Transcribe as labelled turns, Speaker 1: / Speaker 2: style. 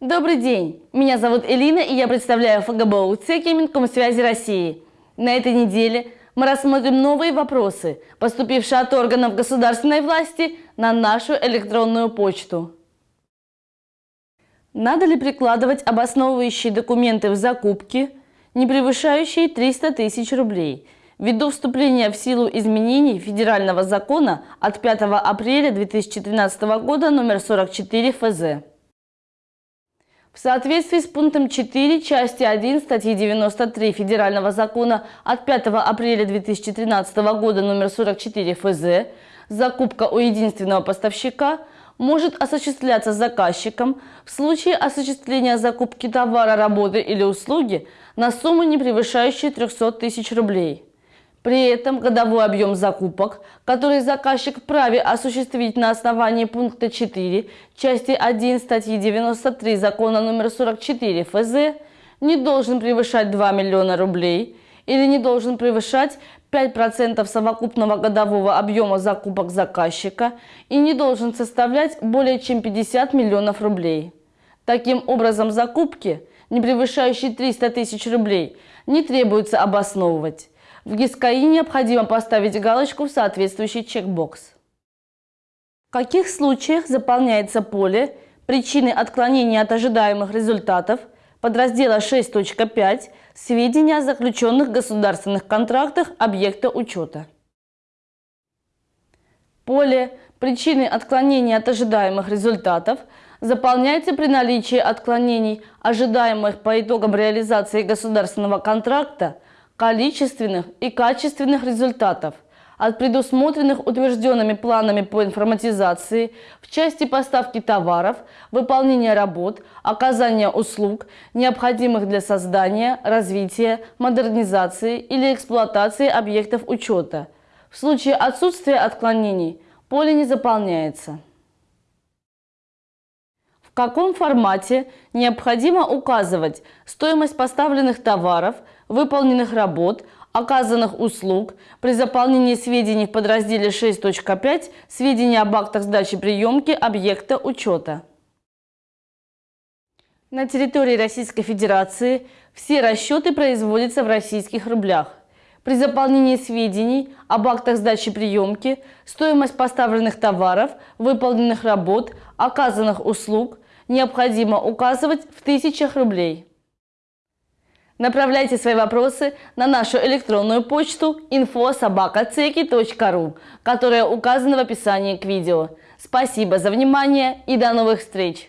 Speaker 1: Добрый день! Меня зовут Элина и я представляю ФГБУ ЦЕКИ Минкомсвязи России. На этой неделе мы рассмотрим новые вопросы, поступившие от органов государственной власти на нашу электронную почту. Надо ли прикладывать обосновывающие документы в закупке, не превышающие 300 тысяч рублей, ввиду вступления в силу изменений федерального закона от 5 апреля 2013 года номер 44 ФЗ? В соответствии с пунктом 4 части 1 статьи 93 Федерального закона от 5 апреля 2013 года номер 44 ФЗ закупка у единственного поставщика может осуществляться заказчиком в случае осуществления закупки товара, работы или услуги на сумму, не превышающую 300 тысяч рублей. При этом годовой объем закупок, который заказчик вправе осуществить на основании пункта 4 части 1 статьи 93 закона номер 44 ФЗ, не должен превышать 2 миллиона рублей или не должен превышать 5% совокупного годового объема закупок заказчика и не должен составлять более чем 50 миллионов рублей. Таким образом, закупки, не превышающие 300 тысяч рублей, не требуется обосновывать. В ГИСКАИ необходимо поставить галочку в соответствующий чекбокс. В каких случаях заполняется поле «Причины отклонения от ожидаемых результатов» подраздела 6.5 «Сведения о заключенных государственных контрактах объекта учета». Поле «Причины отклонения от ожидаемых результатов» заполняется при наличии отклонений, ожидаемых по итогам реализации государственного контракта – количественных и качественных результатов от предусмотренных утвержденными планами по информатизации в части поставки товаров, выполнения работ, оказания услуг, необходимых для создания, развития, модернизации или эксплуатации объектов учета. В случае отсутствия отклонений поле не заполняется. В каком формате необходимо указывать стоимость поставленных товаров, выполненных работ, оказанных услуг при заполнении сведений в подразделе 6.5 сведения об актах сдачи приемки объекта учета. На территории Российской Федерации все расчеты производятся в российских рублях. При заполнении сведений об актах сдачи приемки стоимость поставленных товаров, выполненных работ, оказанных услуг необходимо указывать в тысячах рублей. Направляйте свои вопросы на нашу электронную почту info.sobakaceki.ru, которая указана в описании к видео. Спасибо за внимание и до новых встреч!